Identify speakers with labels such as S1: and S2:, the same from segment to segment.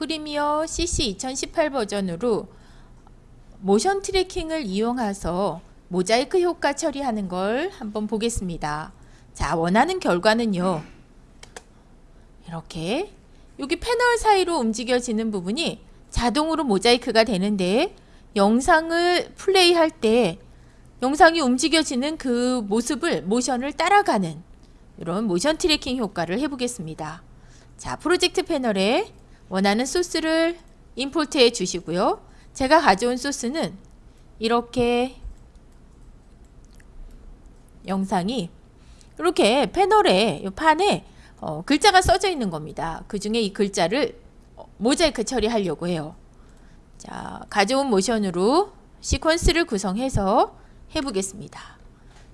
S1: Premiere CC 2018 버전으로 모션 tracking을 이용해서 모자이크 효과 처리하는 걸 한번 보겠습니다. 자, 원하는 결과는요. 이렇게 여기 패널 사이로 움직여지는 부분이 자동으로 모자이크가 되는데 영상을 플레이할 때 영상이 움직여지는 그 모습을 모션을 따라가는 이런 모션 tracking 효과를 해보겠습니다. 자, 프로젝트 패널에 원하는 소스를 임포트해 주시고요. 제가 가져온 소스는 이렇게 영상이 이렇게 패널에 판에 어, 글자가 써져 있는 겁니다. 그 중에 이 글자를 모자이크 처리하려고 해요. 자, 가져온 모션으로 시퀀스를 구성해서 해보겠습니다.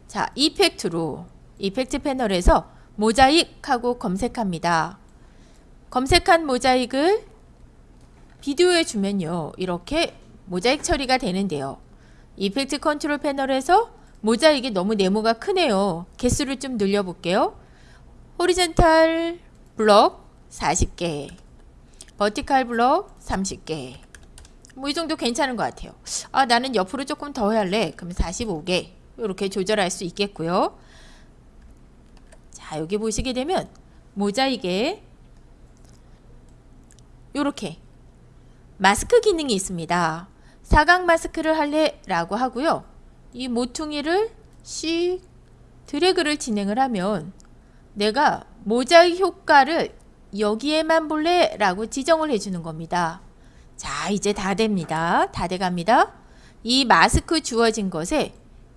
S1: 자, 이펙트로 effect 패널에서 mosaic하고 검색합니다. 검색한 mosaic을 비디오에 주면요. 이렇게 모자익 처리가 되는데요. effect control 패널에서 mosaic이 너무 네모가 크네요. 개수를 좀 늘려볼게요. horizontal block 40개 vertical block 30개 뭐 이 정도 괜찮은 것 같아요. 아 나는 옆으로 조금 더 할래. 그럼 45개 이렇게 조절할 수 있겠고요. 자 여기 보시게 되면 모자익에 이렇게 마스크 기능이 있습니다. 사각 마스크를 할래 라고 하고요. 이 모퉁이를 씩 드래그를 진행을 하면 내가 모자익 효과를 여기에만 볼래 라고 지정을 해주는 겁니다. 자 이제 다 됩니다. 다 돼갑니다. 이 마스크 주어진 것에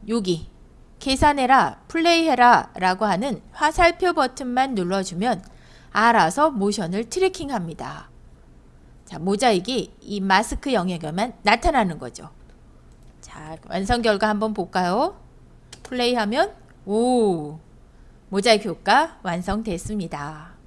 S1: 여기 계산해라 플레이해라 라고 하는 화살표 버튼만 눌러주면 알아서 모션을 tracking 합니다. 자 mosaic이 이 마스크 영역에만 나타나는 거죠. 자 완성 결과 한번 볼까요? 플레이하면 오 모자이크 효과 완성됐습니다.